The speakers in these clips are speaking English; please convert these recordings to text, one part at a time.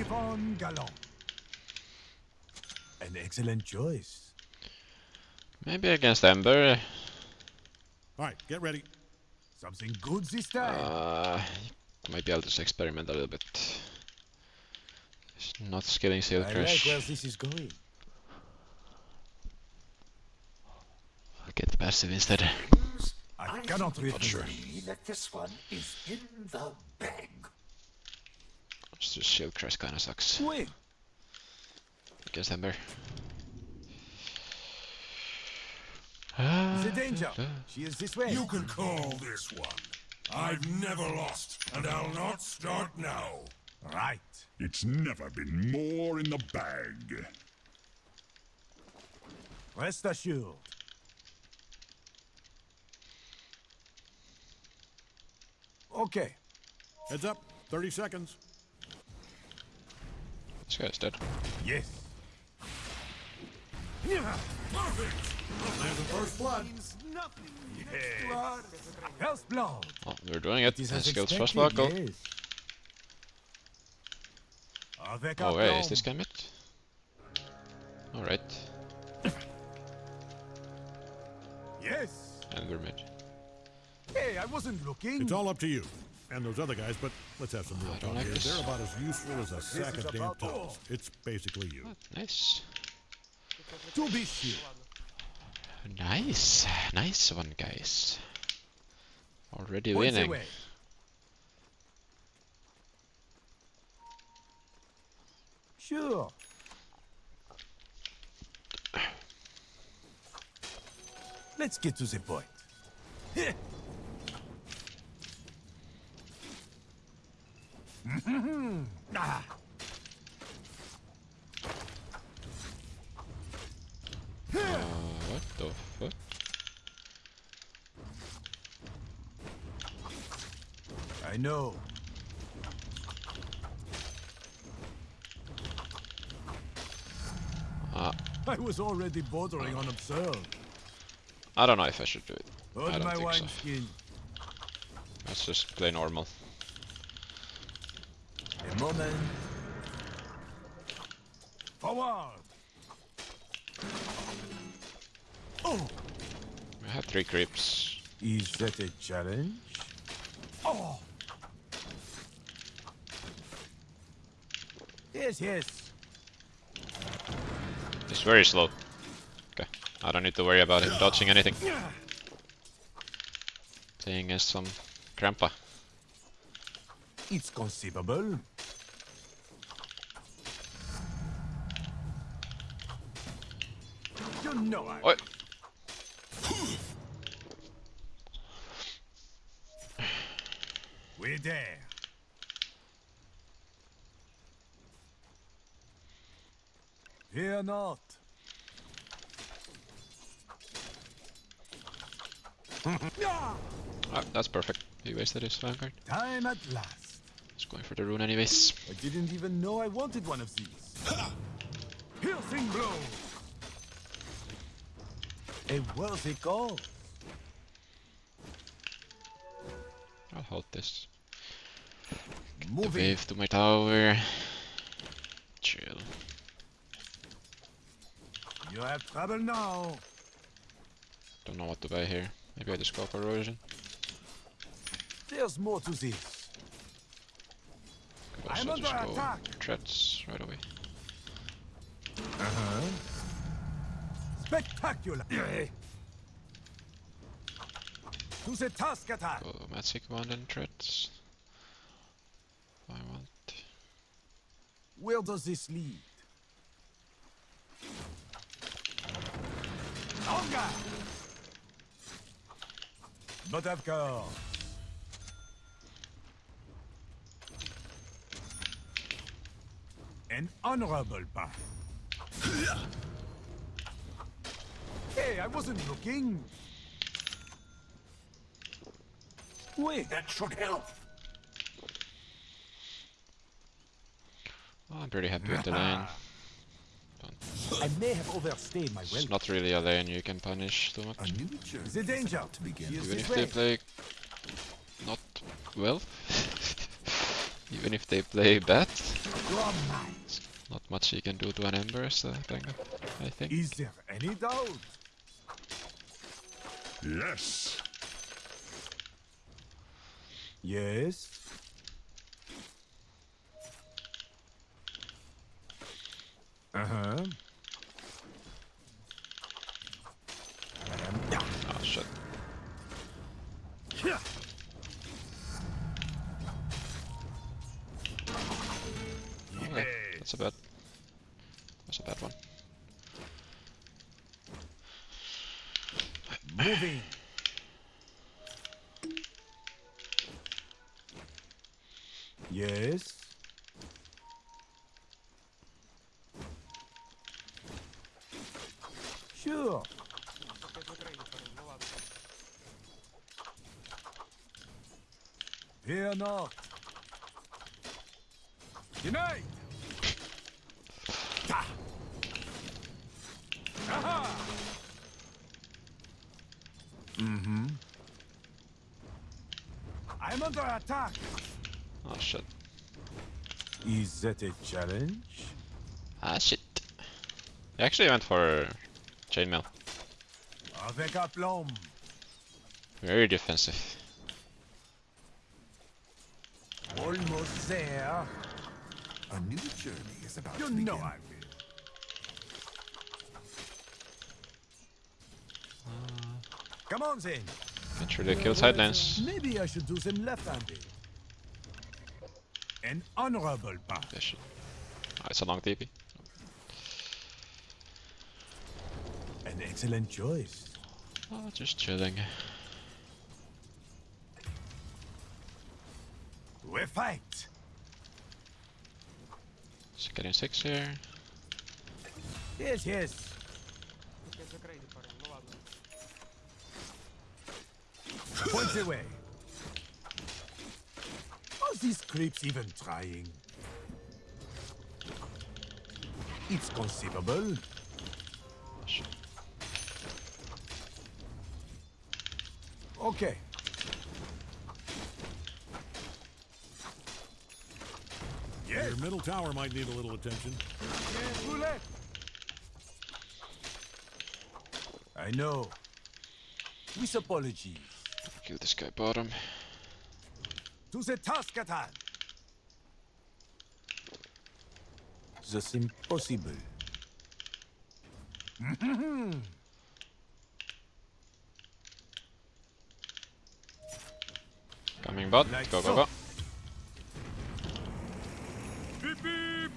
Nippon Galant. An excellent choice. Maybe against Ember. All right, get ready. Something good this time. Uh, maybe I'll just experiment a little bit. It's not skilling Seal I like where this is going. I'll get the passive instead. I cannot refuse. sure. That this one is in the bag. It's just Shield Crash kinda sucks Wait, against Ember. the danger. She is this way. You can call this one. I've never lost, and I'll not start now. Right. It's never been more in the bag. Rest assured. Okay. Heads up. 30 seconds. This guy's dead. Yes. Perfect! There's the first blood. First blood. Oh, we're doing it. This And is skills first buckle. Oh wait, is this guy mid? Alright, Yes. and we're mid. Hey, I wasn't looking. It's all up to you. And those other guys, but let's have some real I talk like here. this. They're about as useful as a sack of damn about It's basically you. Hmm, nice. To be sure. Nice. Nice one, guys. Already Points winning. away. Sure. Let's get to the point. Ah. Uh, what the fuck? I know. Ah, I was already bordering on absurd. I don't know if I should do it. I Hold don't my think so. wineskin. Let's just play normal. Moment. Forward. Oh, We have three creeps. is that a challenge? Oh. Yes, yes. It's very slow. Okay, I don't need to worry about him dodging anything. Playing against some grandpa. It's conceivable. Know I. Oi! We're there. Fear not. Ah, that's perfect. He wasted his vanguard. Time at last. He's going for the rune anyways. I didn't even know I wanted one of these. Piercing blow. A worthy goal. I'll hold this. The Moving. wave to my tower. Chill. You have trouble now. Don't know what to buy here. Maybe I just go for erosion. There's more to this. Could I'm just under go attack. threats right away. Uh-huh. Spectacular. to the task attack. Go magic wand and threats. I want. Where does this lead? Longer! Of course. An honorable path. Hey, I wasn't looking. Wait, That should help. Oh, I'm pretty happy with the lane. I may have overstayed my It's welcome. not really a lane you can punish too much. A journey The danger to begin. Even if they play not well. Even if they play bad. Not much you can do to an Embers, uh, Benga, I think. Is there any doubt? Yes. Yes. Uh huh. Oh shit. Yeah. Okay, that's a bad. That's a bad one. Moving. Yes. Sure. Fear not. Unite! Ta! Aha! Mm-hmm. I'm under attack. Oh shit. Is that a challenge? Ah shit. I actually went for chainmail. Avec aplomb. Very defensive. Almost there. A new journey is about You to know. I will. Come on, Zane. Can't really kill side lanes. Maybe I should do some left-handed. An honorable path. Shit. Oh, it's a long TP. An excellent choice. Oh, just chilling. We fight. Just getting six here. Yes, yes. Points away. Are these creeps even trying? It's conceivable. Okay. Yes. Your middle tower might need a little attention. I know. With apologies. Kill this guy bottom. To the task at hand. That's impossible. Coming bot. Like go, go, so. go. Beep beep.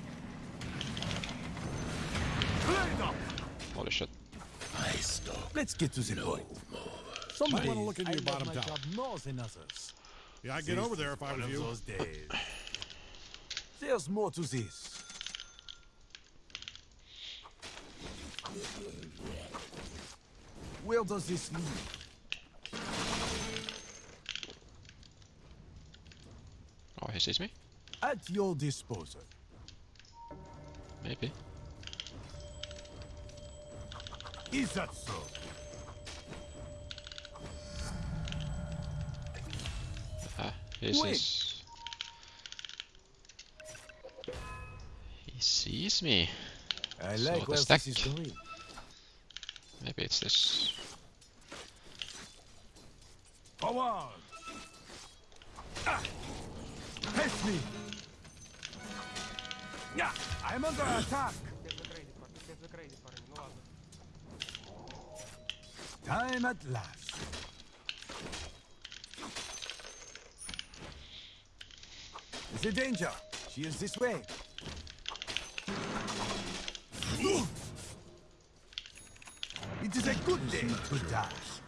Holy shit. Let's get to the point. Might Some wanna look into I your love bottom my tower. job more than others. Yeah, I'd get This over there if I one was of you. those days. There's more to this. Where does this lead? Oh, he sees me? At your disposal. Maybe. Is that so? He Wait. sees. He sees me. I So like the where stack. this is going. Maybe it's this. Forward! Ah! Face me! Yeah, I'm under attack! Time at last. The danger. She is this way. It is a good day to dash.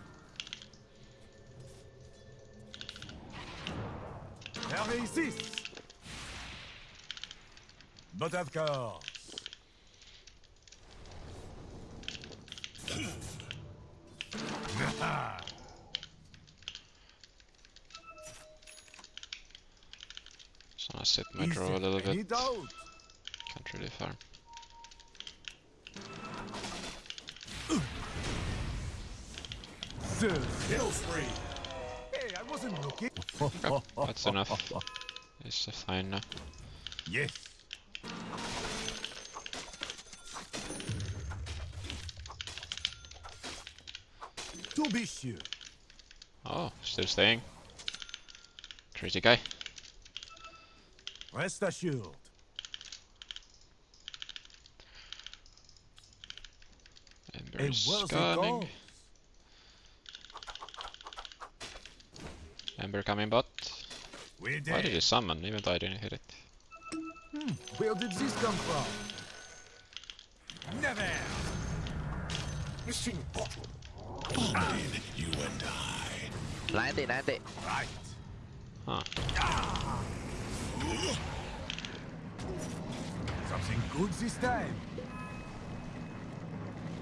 There is this. But Just my draw a little bit. Can't really farm. Kill. Hey, I wasn't looking. Okay, that's enough. It's uh, fine now. Yes. To be sure. Oh, still staying. Crazy guy. Rest assured. Ember A is worthy coming. cause. Ember coming bot. We're Why did he summon even though I didn't hit it? Hmm, where did this come from? Never. Missing bottle. You and I. 90, 90. Right. Huh. Ah. Something good this time.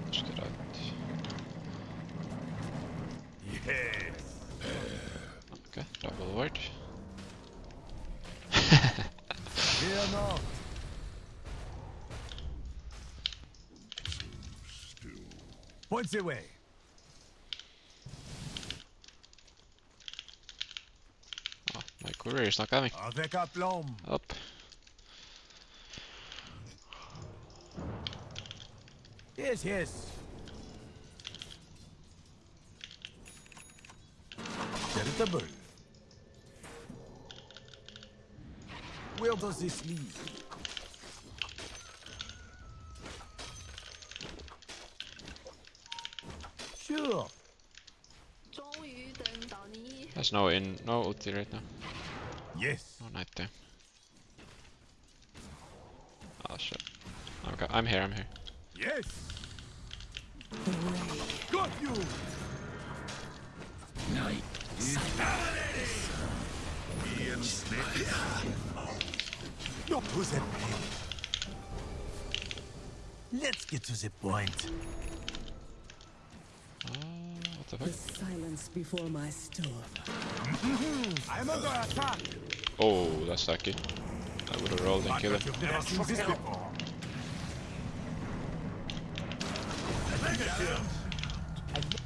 Let's get out. Yes. Okay, double ward. Fear not. Points away. Oh, where snacka vi? Up. Yes, yes. Charitable. Where does this lead? Sure. There's no in, no ulti right now. Yes. No night time. Oh shit. Oh, okay, I'm here, I'm here. Yes. Got you. Not to the point. Let's get to the point. Oh, what the The silence before my storm. Mm-hmm. I'm under attack. Oh, that's lucky. I would have rolled and killed him. You've never seen this before.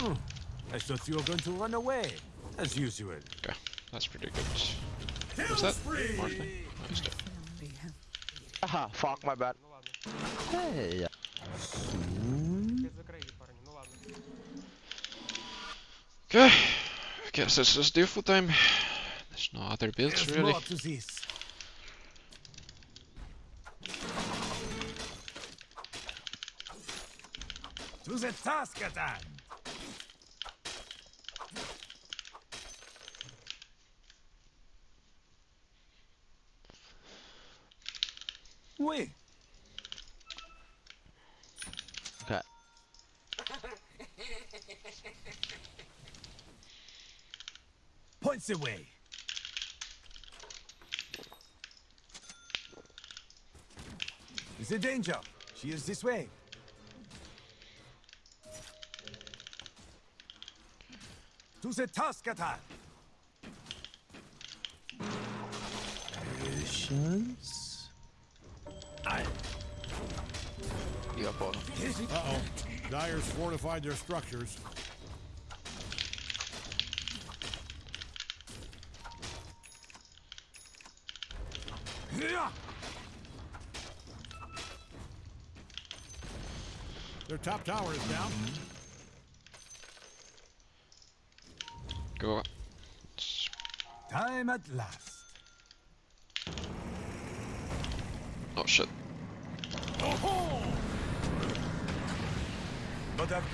Hmm. I thought you were going to run away, as usual. Okay, that's pretty good. What's that? More thing? Nice job. We fuck, my bad. Hey. Okay, guess it's just default time. No other builds There's really. more to this. To the task at hand. Oui. Okay. Points away. Is a danger. She is this way. To the task at hand. Patience. I. You got bottom. Uh-oh. Dire's fortified their structures. Yeah. Their top tower is down. Go. Time at last. Oh shit. But of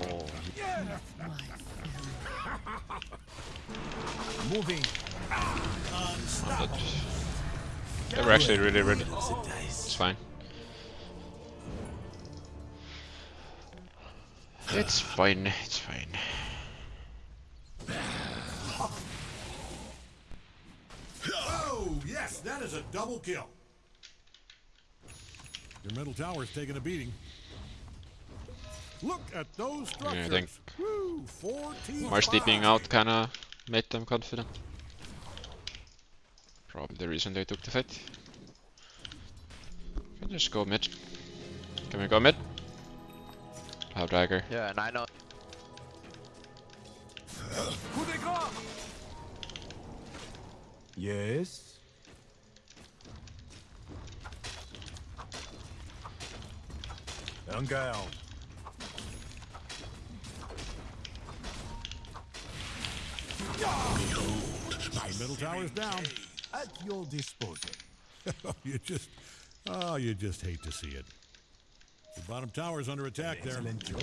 course. Moving. I'm dead. They were actually really ready. It's fine. It's fine, it's fine. Oh, yes, that is a double kill. Your middle tower's taking a beating. Look at those I structures. think Woo, 14 Mars steeping out kinda made them confident. Probably the reason they took the fight. Can just go mid. Can we go mid? Have dagger. Yeah, and I know. Coup de grace. Yes. Un garde. The middle tower's down. At your disposal. Oh, you just, oh, you just hate to see it. The bottom tower's under attack there. Excellent job.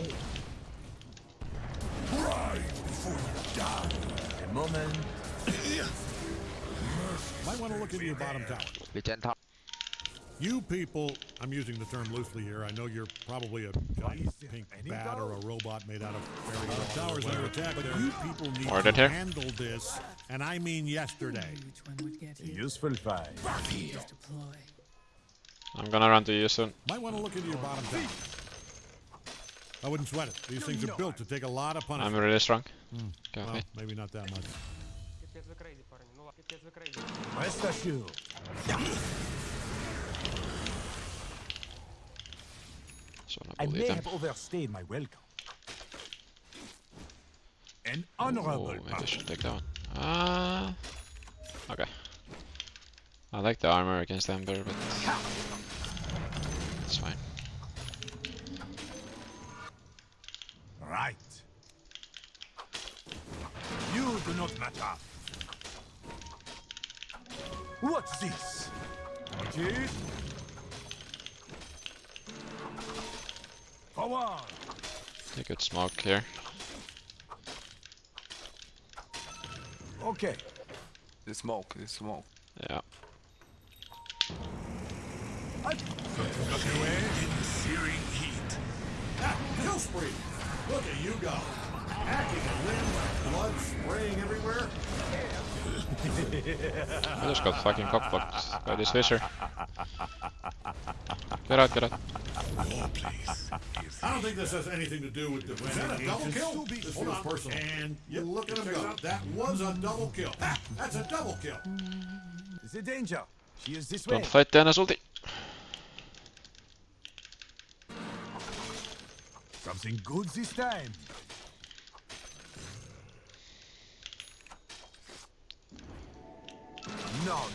Pride before you die. A moment. Might want to look into your bottom tower. Legend top. You people, I'm using the term loosely here. I know you're probably a giant pink bat or a robot made out of fairy uh, wall. Tower's under attack But there. you people need Ordered to here. handle this, and I mean yesterday. Which one would get a hit? useful find. Just deploy. I'm gonna run to you soon. Might want to look into your bottom tower. I wouldn't sweat it. These things are built to take a lot of punishment. I'm really strong. Hmm. Okay, Well, wait. maybe not that much. Rest assured. So I may have overstayed my welcome. An Oh, honorable maybe I should take that one. Ah. okay. I like the armor against Ember, but it's fine. Right. You do not matter. What's this? Watch it. Forward. Take good smoke here. Okay. The smoke, the smoke. Yeah. In the searing heat. Kill spree! Look at you go! Hacking a limb, blood spraying everywhere. I just got fucking cockblocked by this fisher. Get out, get out. I don't think this has anything to do with the Was that a double kill? This feels personal. And you look at him go. That was a double kill. Ah, That's a double kill. The danger. She is this way. Don't fight Dennis ulti. Something good this time. Now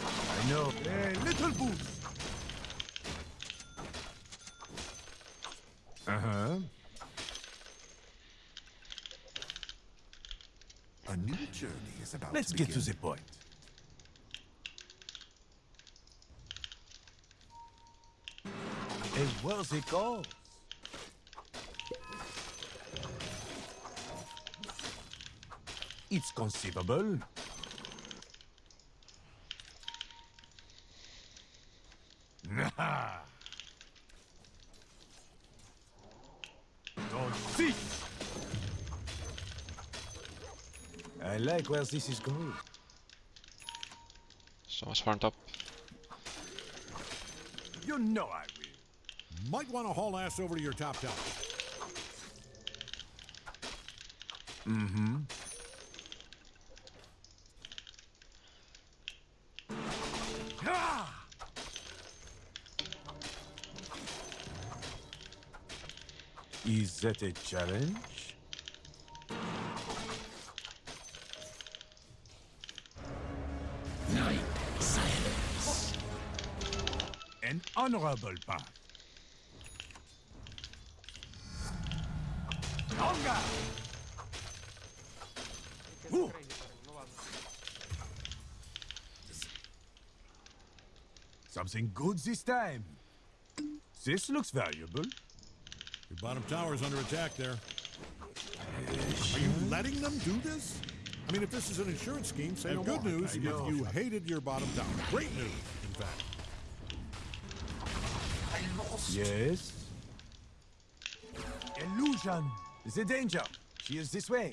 I know. A little boost. Uh huh. A new journey is about Let's to get to the point. A worthy cause. It's conceivable. Nah. Don't see. I like where this is going. Someone's farmed up. You know I will. Might want to haul ass over to your top tower. Mm-hmm. Is that a challenge? Honorable path. Longer! Ooh. Something good this time. This looks valuable. Your bottom tower's under attack there. Are you letting them do this? I mean, if this is an insurance scheme, say no good more. news if you hated your bottom tower. Great news, Yes. Illusion. The danger. She is this way.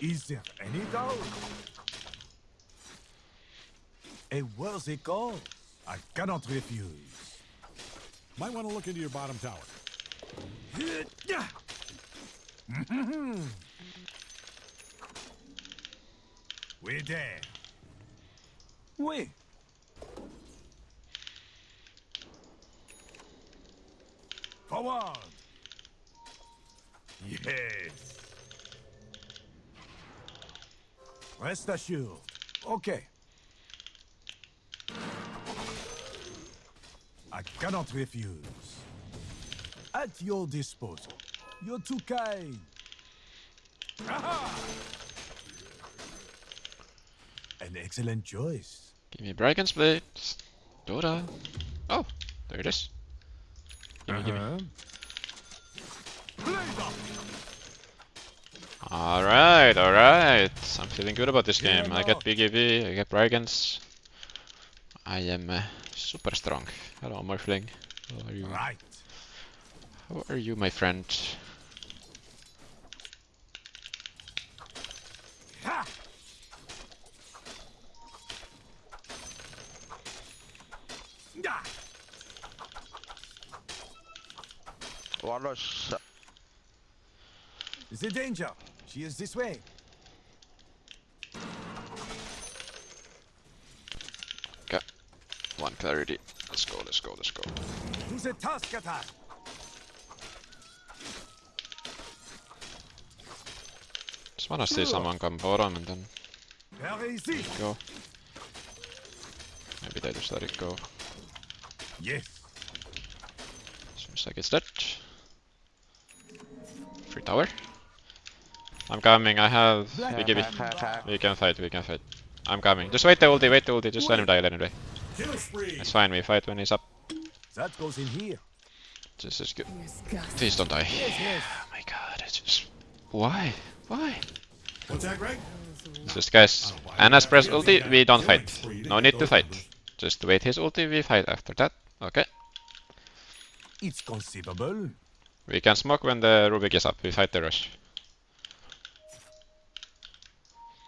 Is there any doubt? A worthy cause. I cannot refuse. Might want to look into your bottom tower. We're there. Oui. Forward. Yes. Rest assured. Okay. I cannot refuse. At your disposal. You're too kind. Aha! An excellent choice. Give me Dragon Split. Dora. Oh, there it is. Gimme, gimme. Uh-huh. Blaze up! Alright, alright. I'm feeling good about this Yeah, game. I got no. BKB, I got Dragons. I am uh, super strong. Hello, Morphling. How are you? Right. How are you, my friend? Ha! Yeah. One rush. The danger. She is this way. One clarity. Let's go, let's go, let's go. To the task at hand. Just wanna see someone come bottom and then Very easy. go. Maybe they just let it go. Yes. Seems like it's dead. Free tower. I'm coming, I have BKB. We can fight, we can fight. I'm coming. Just wait the ulti, wait the ulti, just let him die, let him die. Kill spree. It's fine, we fight when he's up. That goes in here. This is good. Please don't die. Yes, yes. Oh my god, it's just... Why? Why? What's that, Greg? Just guys, Anna's press ulti, we don't fight. No need to fight. Just wait his ulti, we fight after that. Okay. It's conceivable. We can smoke when the Rubik is up, we fight the rush.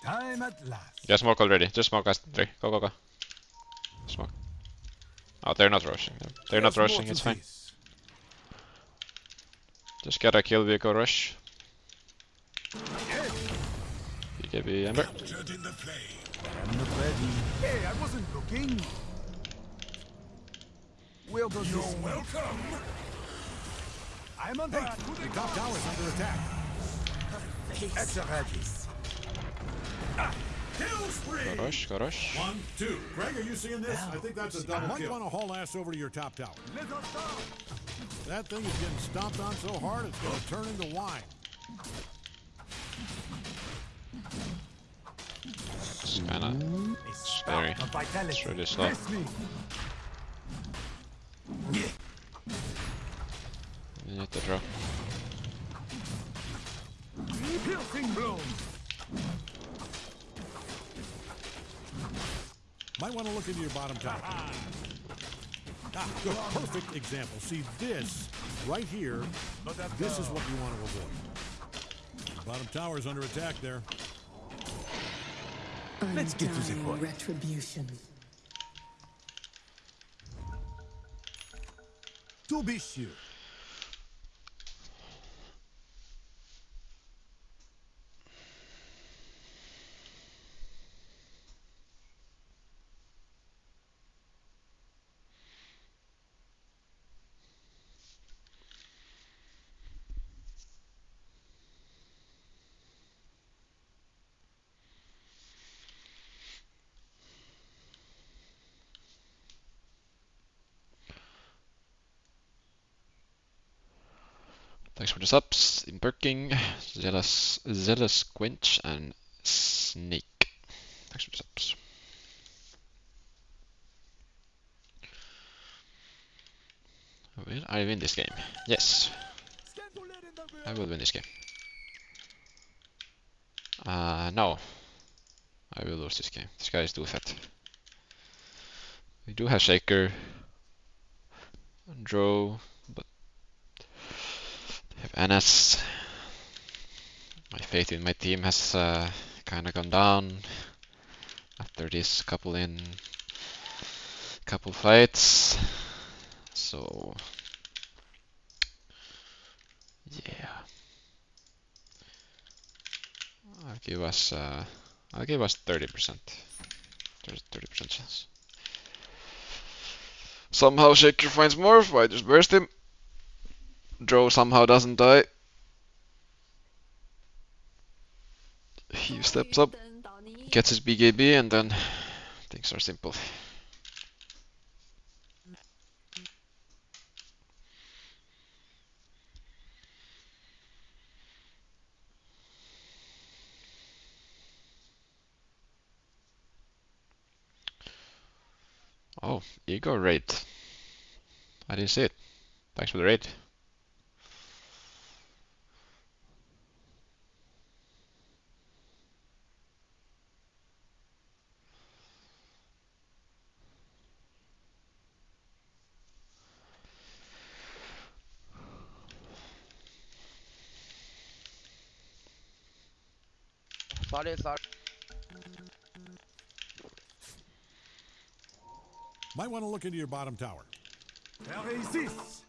Time at last. Yeah, smoke already. Just smoke us three. Go, go, go. Smoke. Oh, they're not rushing. They're not There's more rushing, it's fine. this. Just get a kill, we go rush. Yes. BKB Ember. In the play. I'm not ready. Hey, I wasn't looking. Where does You're this... welcome. I'm on Hey, that. the top tower's under attack. Extra ready. Ah, kill spree. Go rush, go rush. One, two. Greg, are you seeing this? I think that's a double Might kill. want to haul ass over to your top tower. Let us down. That thing is getting stomped on so hard it's going to turn into wine. It's kinda... It's very- of vitality. it's really slow. Press me. You need to draw. Piercing blow. Might want to look into your bottom tower. Ah, good. Perfect example. See this right here. This is what you want to avoid. Bottom tower is under attack there. Let's get to the point. Retribution. To be sure. Thanks for the subs. Imperking, Zealous, Zealous Quench, and Snake. Thanks for the subs. Will I win this game? Yes, I will win this game. Uh, no. I will lose this game. This guy is too fat. We do have Shaker. Draw, but as. My faith in my team has uh, kind of gone down after this couple in couple fights. So Yeah. I'll give us uh, I'll give us 30%. There's 30% chance. Somehow Shaker finds more, fighters burst him. Joe somehow doesn't die. He steps up, gets his BKB, and then things are simple. Oh, ego rate. I didn't see it. Thanks for the rate. Sorry, sorry. Might want to look into your bottom tower. Réussis.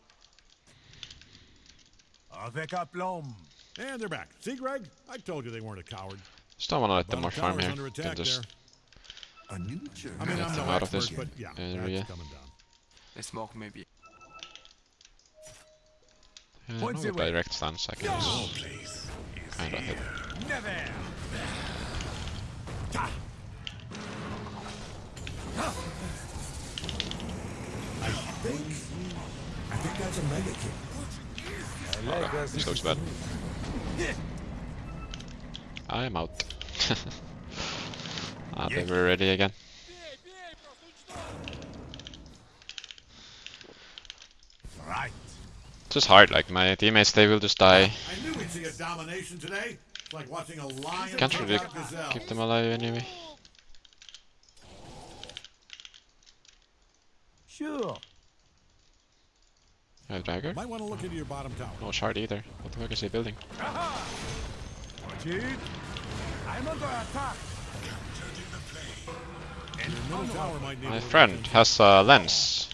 Avec aplomb. And they're back. See, Greg? I told you they weren't a coward. Just don't want to let them Bottom more farm here. under attack just there. A new journey. I mean, Get I'm them no out of this but yeah, area. that's coming down. They smoke maybe. uh, no direct stance. I can just kind of hit. Never. I think that's a mega kick. Okay, this looks bad. I'm out. ah, they were ready again. Right. It's just hard, like my teammates, they will just die. I knew we'd see a domination today. It's like watching a lion Can't really out a gazelle. keep them alive anyway. Sure. I have dagger? Might want to look into your bottom tower. No shard either. What the fuck is he building? Watch. I'm under attack. Your middle tower might need My friend has a lens.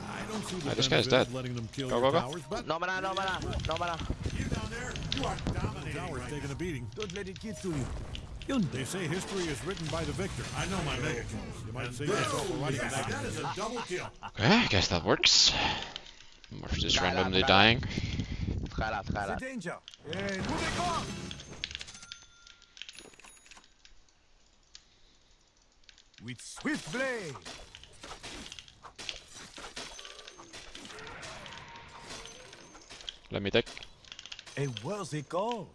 I don't see the Ah, this guy's benefit dead. of letting them kill Go, go, go. towers, but No mana, no mana, no mana. you down there, you are dominating. Tower's taking a beating. Don't let it get to you. They say history is written by the victor. I know my mega kills. You might say yourself for that. That is a double kill. Okay, I guess that works. We're just randomly dying. Skylar, The Skylar. danger. And move on. With swift blade. Let me take. A worthy cause.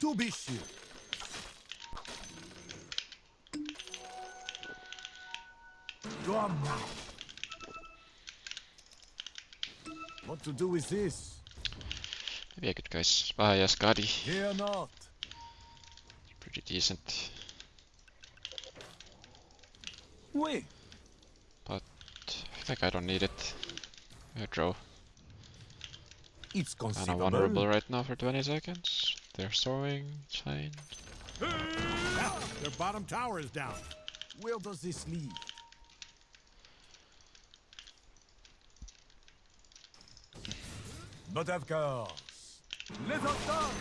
To be sure. Go on now. What to do with this? Maybe I could guys spy a Skadi. Fear not. Pretty decent. Wait. Think I don't need it. I draw. It's Kinda conceivable. vulnerable right now for 20 seconds. They're throwing, it's fine. Yeah, their bottom tower is down. Where does this lead? But of course. Let us start.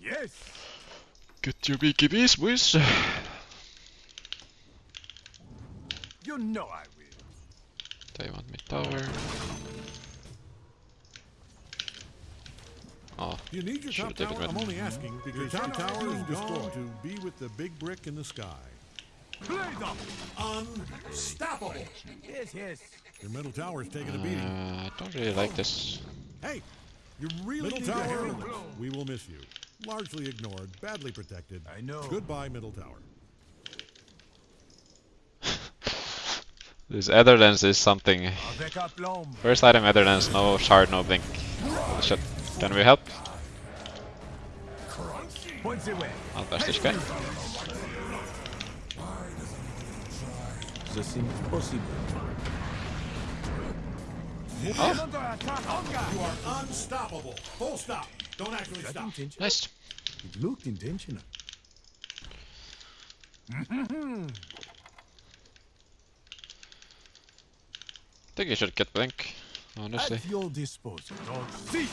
Yes. Get your BKBs, boys! You know I will. They want me tower. Oh, You need your top tower? I'm only asking because your top tower is destroyed to be with the big brick in the sky. Blade up. Unstoppable. Yes, yes. Your middle tower is taking a beating. uh, I don't really like this. Hey, you really middle tower. We will miss you. Largely ignored, badly protected. I know. Goodbye, middle tower. This Aether lens is something. First item Aether lens, no shard, no blink. Holy shit. Can we help? Points away. I'll bash this guy. This seems. Oh, Under attack. On guard. You are unstoppable. Full stop. Don't actually That stop. intentional. nice. It looked intentional. Mm-hmm. Think you should get Blink, honestly. At your disposal. C.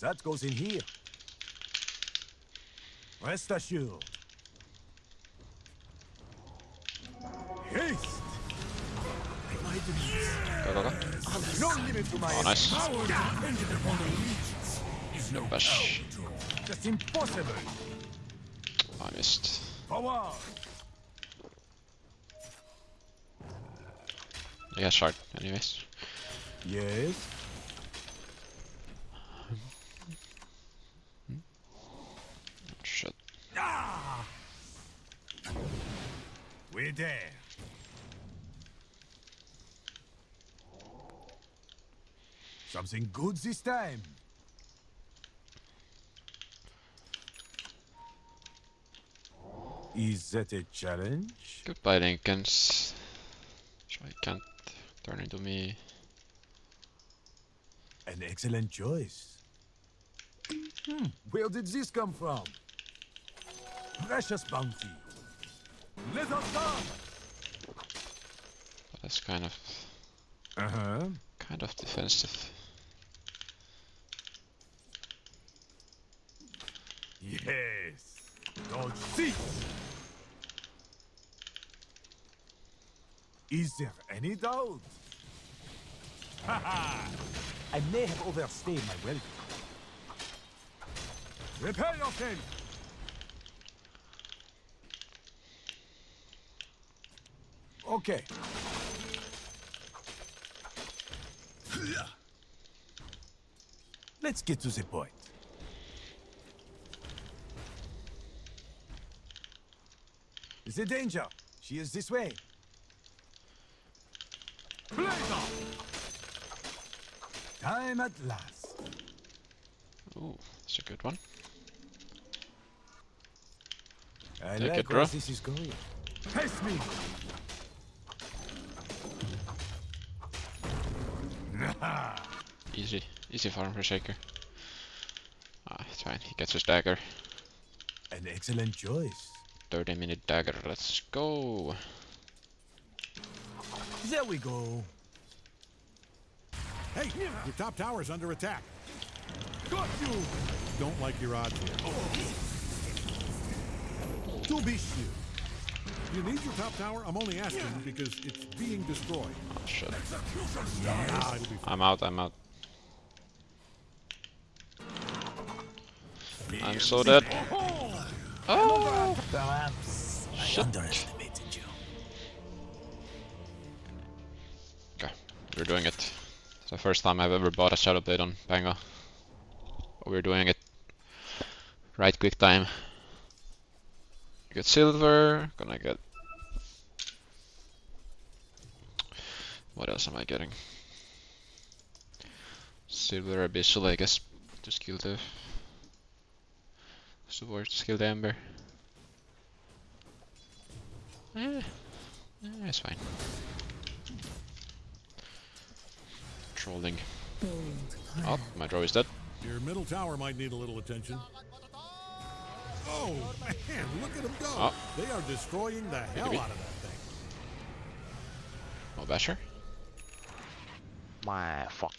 That goes in here. Rest assured. Haste! Go, go, go. No limit to my Oh, nice. Our dependent upon allegiance is no Bash. That's impossible. I missed. Forward! Yeah, shard, anyways. Yes. Shit. Ah! We're there. Something good this time. Is that a challenge? Goodbye, Linkens. Try can't turn into me. An excellent choice. Hmm, where did this come from? Precious bounty. Let us go! That's kind of Uh-huh. kind of defensive. Yes. Dodge C. Is there any doubt? Ha I may have overstayed my welcome. Repair yourself! Okay. Let's get to the point. The danger. She is this way. Blazer! Time at last. Ooh, that's a good one. I Take like it, where this is going. Face me! Easy, easy farm for Shaker. Ah, it's fine. He gets his dagger. An excellent choice. 30 minute dagger. Let's go. There we go. Hey, your top tower's under attack. Got you! Don't like your odds here. To be sure. You need your top tower? I'm only asking because it's being destroyed. Oh shit. It'll be fine. I'm out. I'm out. I'm so dead. Oh! Perhaps I underestimated you. Okay, we're doing it. It's the first time I've ever bought a Shadow Blade on Pango. We're doing it. Right quick time. Get silver, gonna get... What else am I getting? Silver Abyssal, I guess, Just skill the... Support, skill the Ember. Eh, eh, it's fine. Trolling. Oh, my draw is dead. Your middle tower might need a little attention. Oh, man, look at them go. Oh. They are destroying the hell out of that thing. Oh, Basher. My fuck.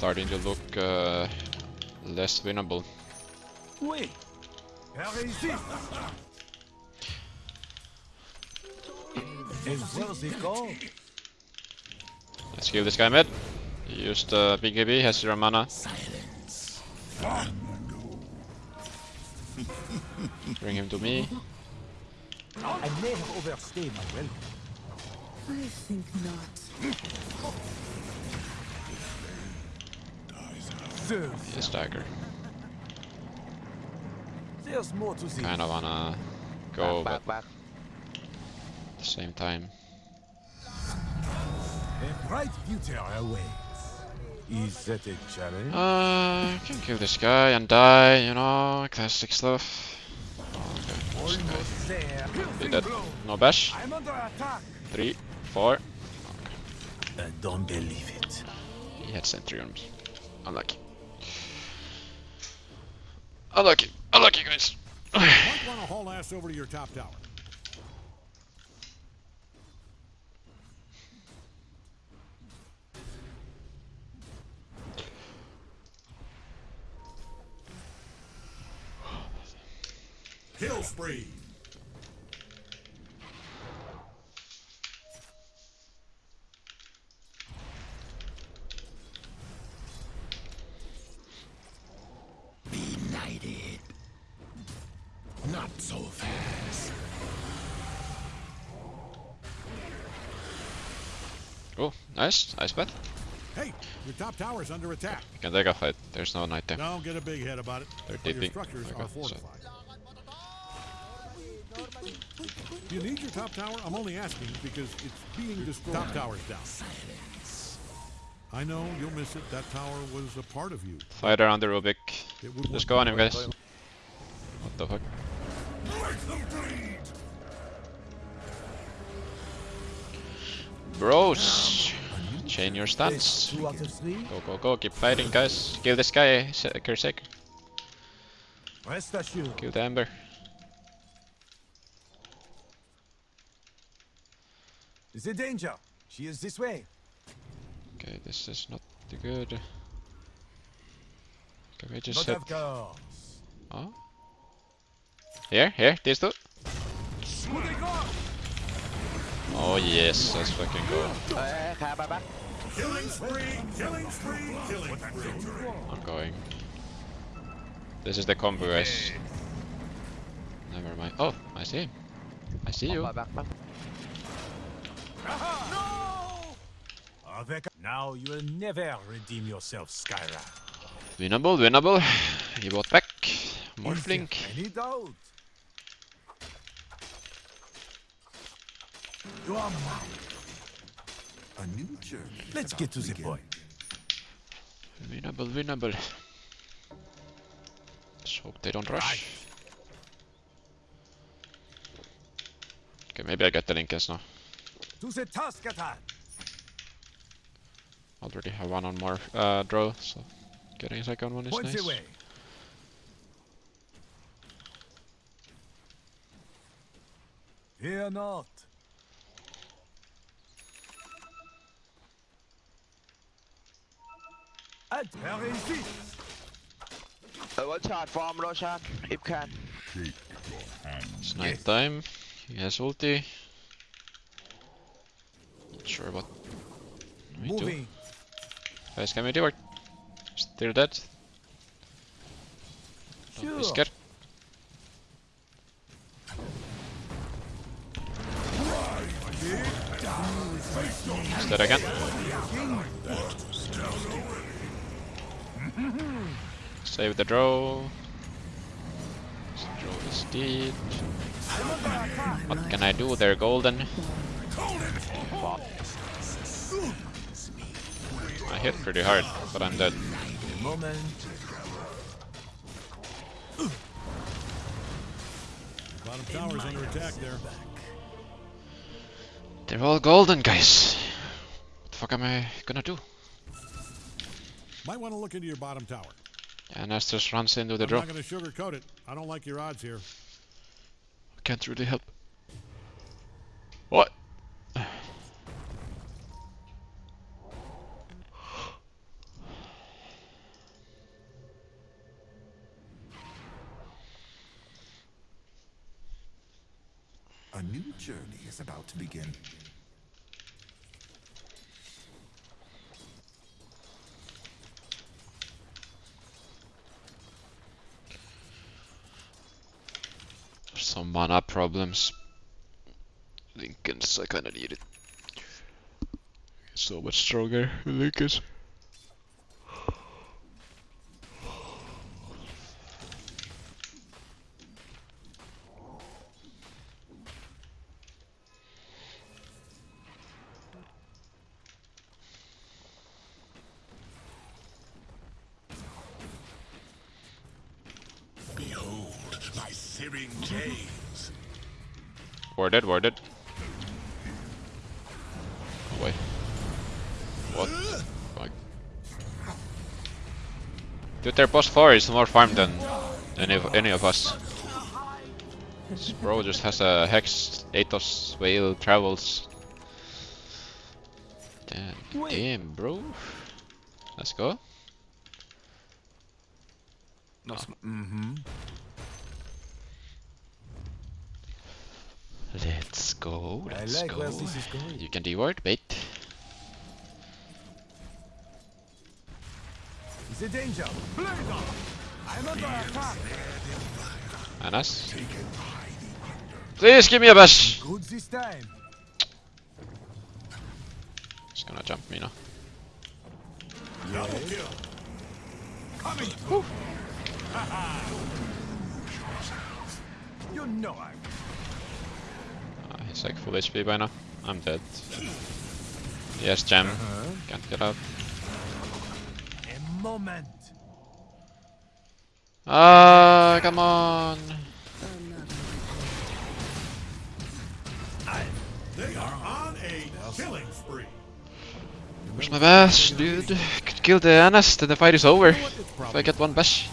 Starting to look uh, less winnable. Oui. Réussi. And where's it gone? Let's kill this guy mid. He used uh, BKB, has zero mana. Bring him to me. I may have overstayed my welcome. I think not. Serves. His dagger. There's more to this. Kinda wanna go, back, but back, back. at the same time. A bright future awaits. Is that a challenge? Uh, I can kill this guy and die, you know, classic stuff. Oh, okay, this guy. Almost there. Be dead. No bash. I'm under attack. Three, four. I don't believe it. He had Centurions. Unlucky. Unlucky. Unlucky, guys. Might want to haul ass over to your top tower. Kill spree. Benighted. Not so fast. Oh, nice. Nice bet. Hey, your top tower's under attack. We can take a fight. There's no knight there. Don't get a big head about it. They're structures Okay, are fortified. Do you need your top tower? I'm only asking because it's being destroyed. Top tower's down. I know you'll miss it. That tower was a part of you. Fighter on the Rubik. Just go on him, guys. What the fuck? Bros! Chain your stance. Two out of three. Go, go, go. Keep fighting, guys. Kill this guy, Kersek. Kill the Ember. Is a danger. She is this way. Okay, this is not too good. Can we just Not hit... Oh? Here, here, these two. Oh yes, let's fucking go. I'm going. This is the combo. Never mind. Oh, I see. I see you. Uh-huh. Now you'll never redeem yourself, Skyra. Winnable, winnable. He bought back. More flink. Any doubt? You are mine. A new journey. Let's get to the begin. point. Winnable, winnable. Let's hope they don't rush. Okay, maybe I get the Linkens now. To the task at hand. Already have one on more uh, draw, so getting a second one is Points nice. away. Fear not. العد يا ريسي Watch out, farm rush out, if can. It's night time. He has ulti. Not sure what we Moving. do. Guys, can we do it? Still dead. Don't be scared. Is that again? Save the draw. Draw is dead. What can I do? They're golden. I hit pretty hard, but I'm dead. Bottom tower's under attack there. They're all golden, guys. What the fuck am I gonna do? Might want to look into your bottom tower. And Estes runs into the drop. I'm draw. not going to sugarcoat it. I don't like your odds here. Can't really help. What? A new journey is about to begin. Some mana problems. Linken's I kinda need it. So much stronger, Linken's. Warded, warded. Oh wait. What? Fuck. Dude, their boss 4 is more farm than any of, any of us. This bro just has a Hex, Athos, Whale, Travels. Damn, damn bro. Let's go. No sm- Mm-hmm. Let's go, I let's like go. where this is going. You can D-ward, bait. Is a danger. Blaze I'm under attack. And us. Please give me a bash! Good this time. He's gonna jump me now. Yes. You know I Uh, he's like full HP by now. I'm dead. Yes, gem. Uh-huh. Can't get out. a moment. Ah, come on! They are on a killing spree. Where's my bash, dude? Could kill the Anas, then the fight is over. If I get one bash.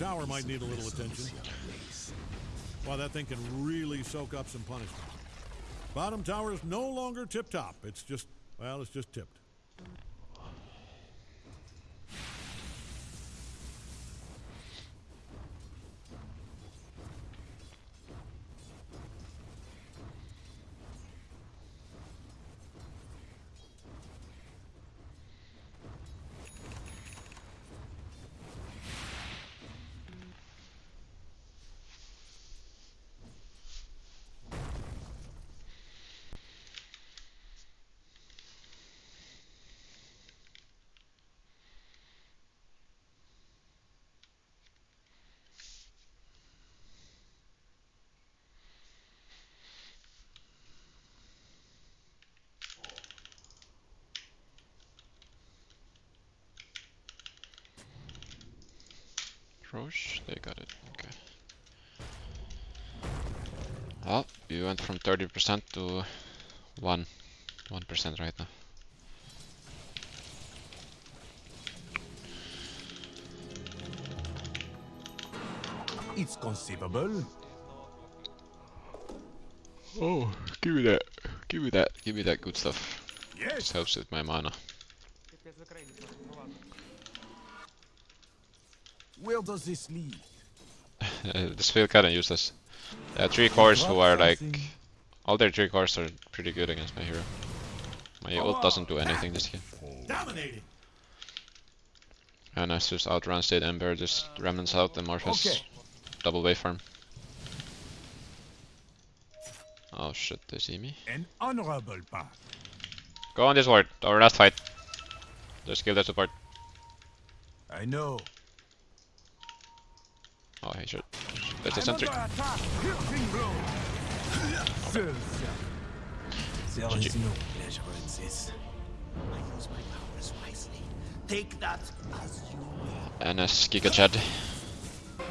Tower might need a little attention. Well, that thing can really soak up some punishment. Bottom tower is no longer tip top. It's just, well, it's just tipped. Roche, they got it. Okay. Well, you went from 30% to 1. 1% right now. It's conceivable. Oh, give me that. Give me that. Give me that good stuff. Yes. This helps with my mana. Where does this lead? this feel kinda useless. There three cores who are like... All their three cores are pretty good against my hero. My ult doesn't do anything this game. Dominating. And I just outrun State Ember, just remnants out and Morpheus. Okay. Double wave farm. Oh shit, they see me. An honorable path. Go on this ward, our last fight. Just kill the support. I know. Oh, he should. That's a I'm sentry. under attack. Piercing blow. Sir, There is no pleasure in this. I use my powers wisely. Take that as you will. NS Giga Chad.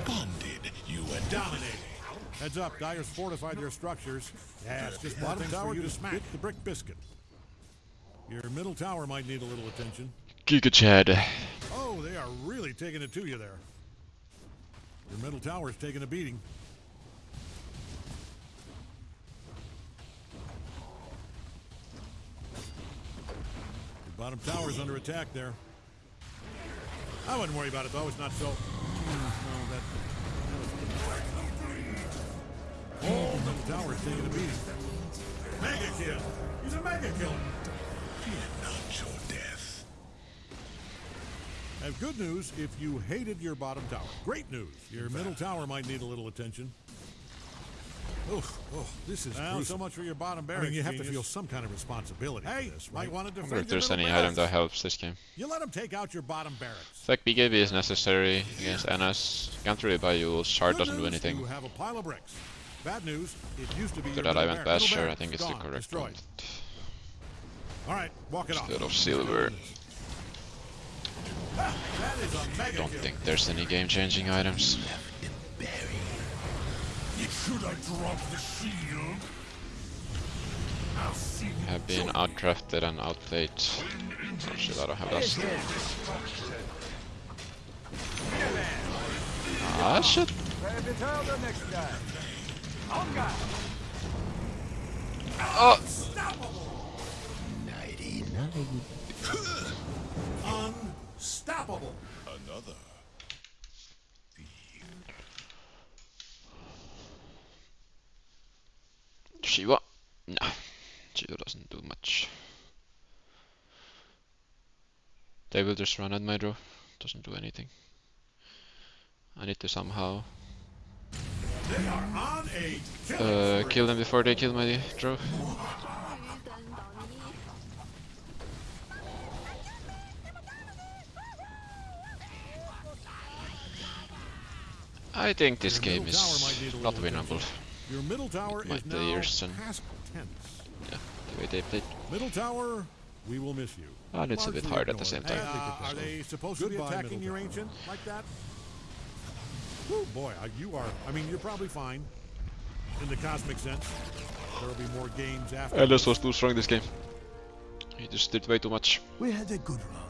Bonded, you and Dominating. Heads up, Dire's fortified their structures. Yeah, it's just bottom tower you to smack the brick biscuit. Your middle tower might need a little attention. Giga Chad. Oh, they are really taking it to you there. Your middle tower's taking a beating. Your bottom tower's under attack there. I wouldn't worry about it though, it's not so. No, that. Oh, middle tower's taking a beating. Mega kill! He's a mega killer! I have good news if you hated your bottom tower. Great news. Your middle tower might need a little attention. Oh, oh, this is well, so much for your bottom barracks. I mean, you have to feel some kind of responsibility. Hey, for this, right? might want to I defend wonder if there's middle any item that helps this game. You let them take out your bottom barracks. It's like BKB is necessary against NS. Can't really buy you, Shard doesn't do anything. You have a pile of bricks. Bad news, it used to be After your that I middle went barracks. Basher, I think it's the correct gone, one. All right, walk it off. Instead of Silver. That is a mega Don't think there's any game-changing items. Should I drop the shield? I'll see you have been outdrafted and outplayed. Oh shit, I don't have that stuff. Ah shit! Oh! Unstoppable. another. Shiva? No. Shiva doesn't do much. They will just run at my draw. Doesn't do anything. I need to somehow They are on a uh, kill them before they kill my draw. I think this Your game middle tower might need is not winnable. Your middle tower My is now players and- past tense. Yeah, the way they played. Middle tower, we will miss you. And it's a bit hard at the ignored. same Hey, time. uh, are they supposed to be attacking your ancient like that? Whew, boy, uh, you are. I mean, you're probably fine in the cosmic sense. There will be more games after. Ellis was too strong this game. He just did way too much. We had a good run.